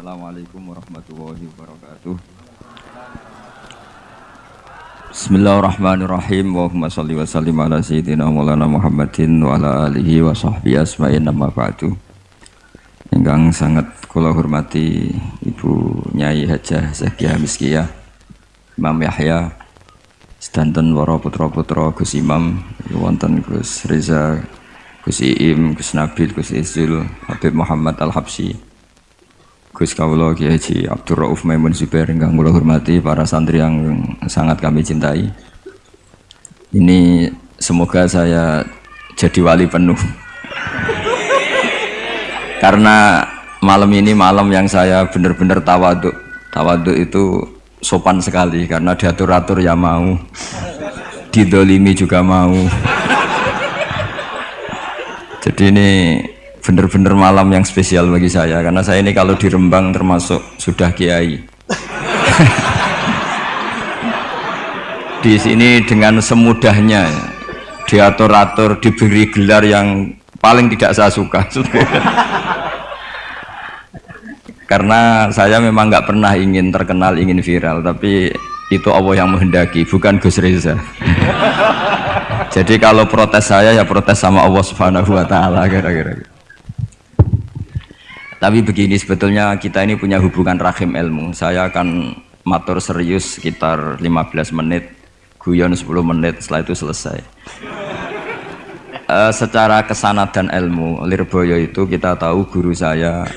Assalamualaikum warahmatullahi wabarakatuh. Bismillahirrahmanirrahim. Allahumma shalli wa sallim ala sayyidina Muhammadin wa ala alihi wa sahbihi asma'in nama ba'du. Ingkang sangat kula hormati Ibu Nyai Hajah Zakia Miskiyah Imam Yahya sedanten para putra-putra Gus Imam wonten Gus Reza Gus Iim, Gus Nabil, Gus Izul, Habib Muhammad Al-Habsyi Gus Kawulo Kiai Haji Abdul Rauf Maimun Zubair yang kula hormati para santri yang sangat kami cintai. Ini semoga saya jadi wali penuh. Karena malam ini malam yang saya benar-benar tawaduk. Tawaduk itu sopan sekali karena diatur-atur ya mau. Didolimi juga mau. Jadi ini benar-benar malam yang spesial bagi saya. Karena saya ini kalau di Rembang termasuk sudah kiai. Di sini dengan semudahnya diatur-atur diberi gelar yang paling tidak saya suka. Karena saya memang nggak pernah ingin terkenal ingin viral tapi itu Allah yang menghendaki bukan Gus Reza. Jadi kalau protes saya ya protes sama Allah subhanahu wa ta'ala kira-kira tapi begini sebetulnya kita ini punya hubungan rahim ilmu. Saya akan matur serius sekitar 15 menit guyon 10 menit setelah itu selesai. Uh, secara kesanatan ilmu Lirboyo itu kita tahu guru saya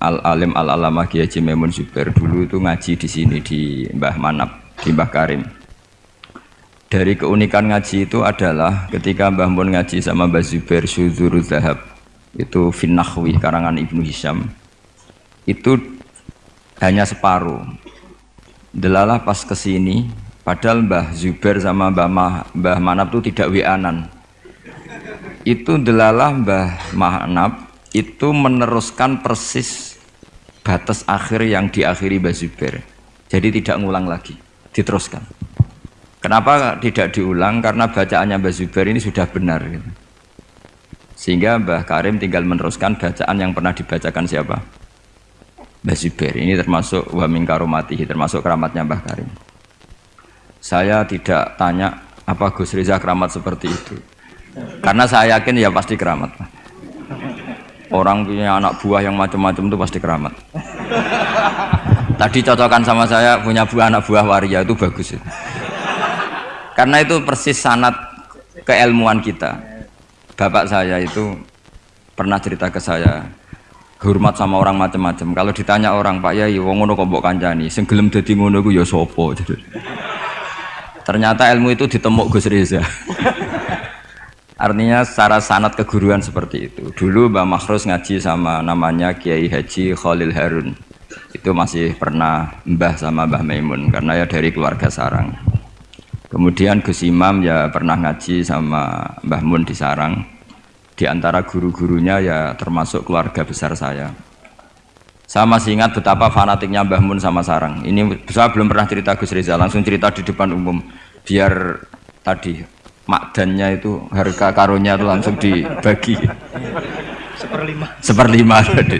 Al Alim Al Alamah Kiai Maimun Zubair dulu itu ngaji di sini di Mbah Manap di Mbah Karim. Dari keunikan ngaji itu adalah ketika Mbah Mun ngaji sama Mbah Zubair Syuzuru Zahab itu Finnahwi karangan Ibnu Hisham itu hanya separuh. Delalah pas ke sini padahal Mbah Zubair sama Mbah, Mah, Mbah Manap itu tidak wianan. Itu delalah Mbah Manap itu meneruskan persis batas akhir yang diakhiri Mbah Zubair. Jadi tidak ngulang lagi, diteruskan. Kenapa tidak diulang? Karena bacaannya Mbah Zubair ini sudah benar. Gitu. Sehingga Mbah Karim tinggal meneruskan bacaan yang pernah dibacakan siapa? Mbah Zubair. Ini termasuk karomati, termasuk keramatnya Mbah Karim. Saya tidak tanya apa Gus Riza keramat seperti itu. Karena saya yakin ya pasti keramat. Orang punya anak buah yang macam-macam itu pasti keramat. Tadi cocokan sama saya punya buah anak buah waria itu bagus. Karena itu persis sanat keilmuan kita. Bapak saya itu pernah cerita ke saya hormat sama orang macam-macam. Kalau ditanya orang Pak Yai, wong ngono kok mbok kancani, sing gelem ngono iku ya sapa? Ternyata ilmu itu ditemuk Gus Reza. Artinya secara sanat keguruan seperti itu. Dulu Mbak Makhrus ngaji sama namanya Kiai Haji Khalil Harun. Itu masih pernah mbah sama Mbah Maimun karena ya dari keluarga sarang. Kemudian Gus Imam ya pernah ngaji sama Mbah Mun di sarang. Di antara guru-gurunya ya termasuk keluarga besar saya. Saya masih ingat betapa fanatiknya Mbah Mun sama sarang. Ini saya belum pernah cerita Gus Reza, langsung cerita di depan umum. Biar tadi makdannya itu harga karunya itu langsung dibagi seperlima seperlima tadi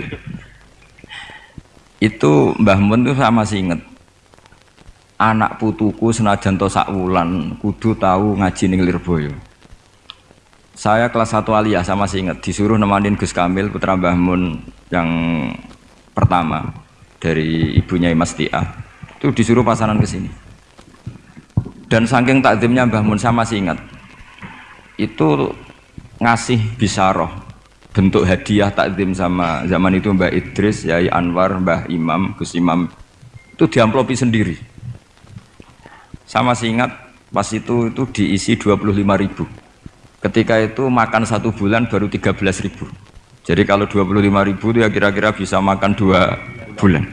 itu Mbah Mun tuh saya masih inget anak putuku senajan to wulan kudu tahu ngaji ning Lirboyo. Saya kelas 1 aliyah saya masih inget disuruh nemanin Gus Kamil putra Mbah Mun yang pertama dari ibunya Imas Tia. Itu disuruh pasaran ke sini. Dan saking takdimnya Mbah Mun saya masih ingat itu ngasih bisaroh bentuk hadiah takdim sama zaman itu Mbak Idris, Yai Anwar, Mbah Imam, Gus Imam. Itu diamplopi sendiri sama masih ingat pas itu itu diisi 25 ribu ketika itu makan satu bulan baru 13 ribu jadi kalau 25 ribu itu ya kira-kira bisa makan dua bulan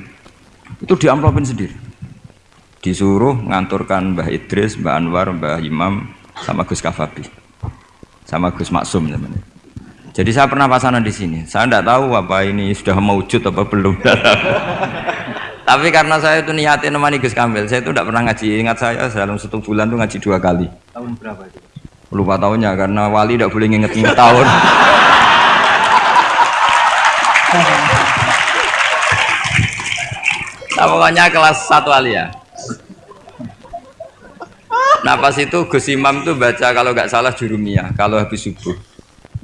itu diamplopin sendiri disuruh nganturkan Mbah Idris, Mbah Anwar, Mbah Imam sama Gus Kafabi sama Gus Maksum namanya. Jadi saya pernah pasangan di sini. Saya tidak tahu apa ini sudah mewujud apa belum. Tapi karena saya itu niatin nemani Gus Kamil, saya itu tidak pernah ngaji. Ingat saya dalam satu bulan itu ngaji dua kali. Tahun berapa itu? Lupa tahunnya karena wali tidak boleh nginget-nginget tahun. Nah, pokoknya kelas satu alia. Nah pas itu Gus Imam tuh baca kalau nggak salah jurumiyah kalau habis subuh.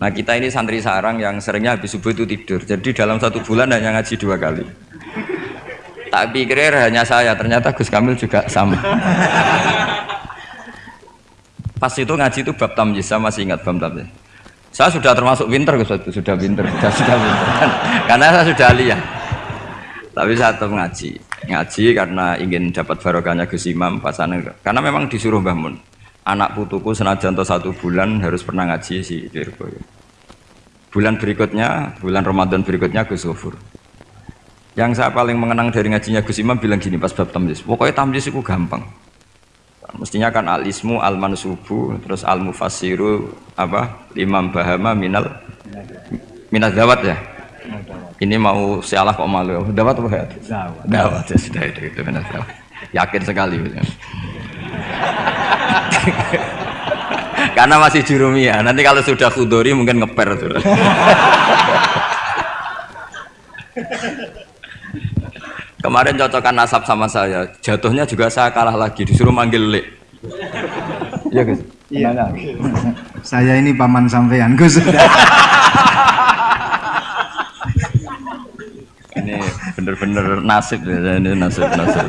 Nah kita ini santri sarang yang seringnya habis subuh itu tidur. Jadi dalam satu bulan hanya ngaji dua kali. Tak pikir hanya saya, ternyata Gus Kamil juga sama. Pas itu ngaji itu bab tamjiz, saya masih ingat bab tamjiz. Saya sudah termasuk pinter Gus sudah pinter, sudah sudah pinter. Karena saya sudah lihat. Tapi saya tetap ngaji. Ngaji karena ingin dapat barokahnya Gus Imam pasangan. Karena memang disuruh bangun. Anak putuku senajan satu bulan harus pernah ngaji si Lirboyo. Bulan berikutnya, bulan Ramadan berikutnya Gus Gofur. Yang saya paling mengenang dari ngajinya Gus Imam bilang gini pas bab tamjiz. Pokoknya tamjiz itu gampang. Mestinya kan al ismu al mansubu terus al mufassiru apa imam bahama minal minal dawat ya? Ini mau sialah kok malu. Dawat apa ya? Dawat. Ya sudah itu itu minal dawat. Yakin sekali. Karena masih jurumia nanti kalau sudah kudori mungkin ngeper tuh Kemarin cocokkan nasab sama saya, jatuhnya juga saya kalah lagi, disuruh manggil Lek. Iya, Gus. Iya. saya ini paman sampean, Gus. ini bener-bener nasib ya, ini nasib-nasib.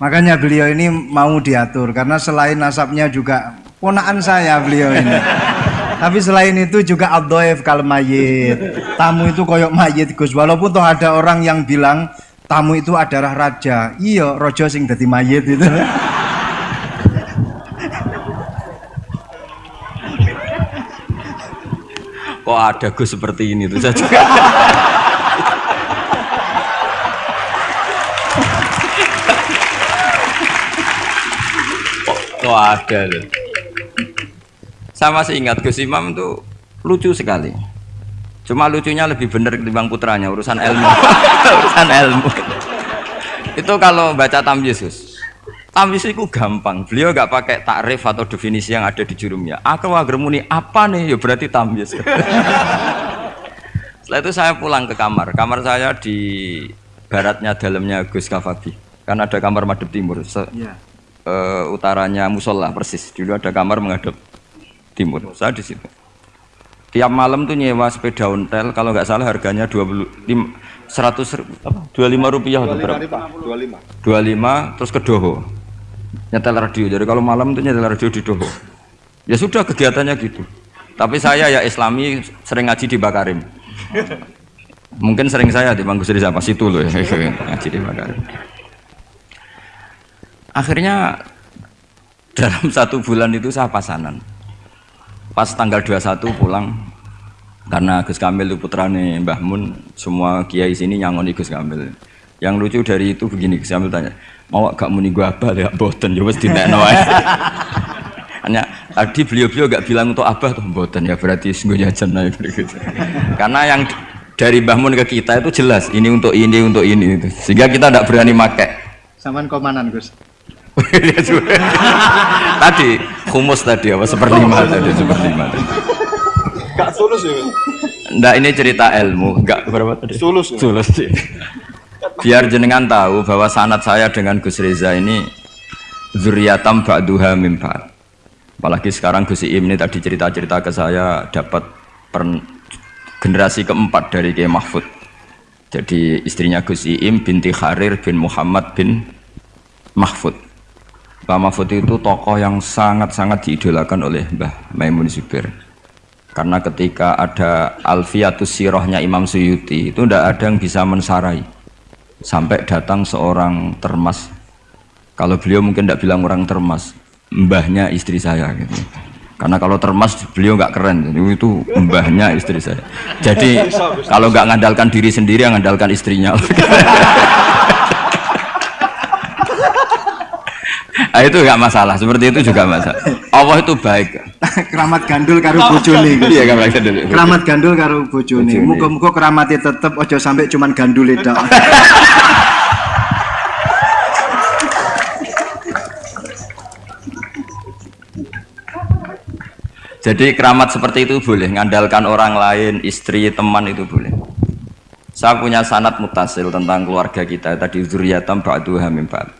Makanya beliau ini mau diatur karena selain nasabnya juga ponaan saya beliau ini. Tapi selain itu juga abdoef kalau mayit. Tamu itu koyok mayit Gus. Walaupun toh ada orang yang bilang tamu itu adalah raja. Iya, rojo sing dadi mayit itu. Kok ada Gus seperti ini tuh saya juga. kok ada loh. Saya masih ingat Gus Imam itu lucu sekali. Cuma lucunya lebih benar ketimbang putranya urusan ilmu. urusan ilmu. itu kalau baca Tam Yesus. Tam Yesus itu gampang. Beliau nggak pakai takrif atau definisi yang ada di jurumnya. Aku agermuni apa nih? Ya berarti Tam Yesus. Setelah itu saya pulang ke kamar. Kamar saya di baratnya dalamnya Gus Kafabi. Karena ada kamar madep timur. Se yeah. uh, utaranya musola persis. Dulu ada kamar menghadap timur. Saya di situ. Tiap malam tuh nyewa sepeda ontel, kalau nggak salah harganya 25 100 apa? 25 rupiah atau berapa? 25. 25 terus ke Doho. Nyetel radio. Jadi kalau malam tuh nyetel radio di Doho. Ya sudah kegiatannya gitu. Tapi saya ya Islami sering ngaji di Bakarim. Mungkin sering saya di Bangku Sri apa situ loh ya, ngaji di Bakarim. Akhirnya dalam satu bulan itu saya pasanan pas tanggal 21 pulang karena Gus Kamil itu putrane Mbah Mun semua kiai sini nyangoni Gus Kamil. Yang lucu dari itu begini Gus Kamil tanya mau gak muni gua apa ya boten ya wis dinekno hanya tadi beliau-beliau gak bilang untuk abah tuh boten ya berarti sungguh jajan gitu. karena yang dari Mbah Mun ke kita itu jelas ini untuk ini untuk ini itu. sehingga kita tidak berani pakai saman komanan Gus. Tadi humus tadi apa seperlima tadi seperlima tadi. Gak sulus ya? Enggak ini cerita ilmu, enggak berapa tadi? Sulus. Ya? Sulus sih. Biar jenengan tahu bahwa sanat saya dengan Gus Reza ini zuriatam ba'duha mimpat. Apalagi sekarang Gus Im ini tadi cerita-cerita ke saya dapat per generasi keempat dari Kiai Mahfud. Jadi istrinya Gus Im binti Kharir bin Muhammad bin Mahfud Pak Mahfud itu tokoh yang sangat-sangat diidolakan oleh Mbah Maimun Zubair karena ketika ada Alfiatus Sirohnya Imam Suyuti itu tidak ada yang bisa mensarai. Sampai datang seorang termas. Kalau beliau mungkin tidak bilang orang termas mbahnya istri saya gitu. Karena kalau termas beliau nggak keren. Itu mbahnya istri saya. Jadi kalau nggak ngandalkan diri sendiri ngandalkan istrinya Nah, itu enggak masalah, seperti itu juga masalah. Allah itu baik. keramat gandul karo bojone. Iya, keramat gandul. Keramat gandul karo bojone. Muga-muga keramatnya tetep aja sampai cuman gandul itu. Jadi keramat seperti itu boleh, ngandalkan orang lain, istri, teman itu boleh. Saya punya sanat mutasil tentang keluarga kita tadi zuriyatam ba'duha min ba'd.